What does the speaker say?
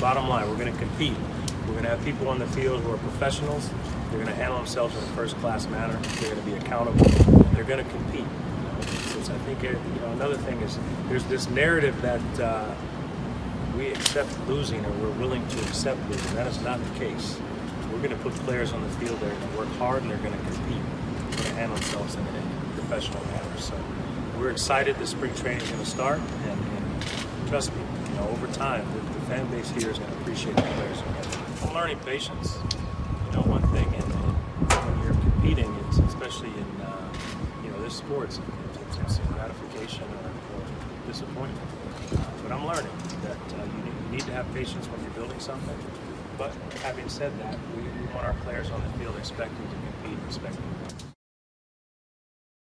bottom line, we're going to compete. We're going to have people on the field who are professionals. They're going to handle themselves in a first-class manner. They're going to be accountable. They're going to compete. Since I think uh, you know another thing is there's this narrative that uh, we accept losing or we're willing to accept losing. That is not the case. We're going to put players on the field. They're going to work hard and they're going to compete. They're going to handle themselves in a professional manner. So we're excited. The spring training is going to start, and trust me, you know, over time, the, the fan base here is going to appreciate the players. I'm learning patience. You know, one thing in, in, when you're competing, it's especially in uh, you know this sports, it's, it's, gratification or, or disappointment. Uh, but I'm learning that uh, you, need, you need to have patience when you're building something. But having said that, we, we want our players on the field expecting to compete, expecting.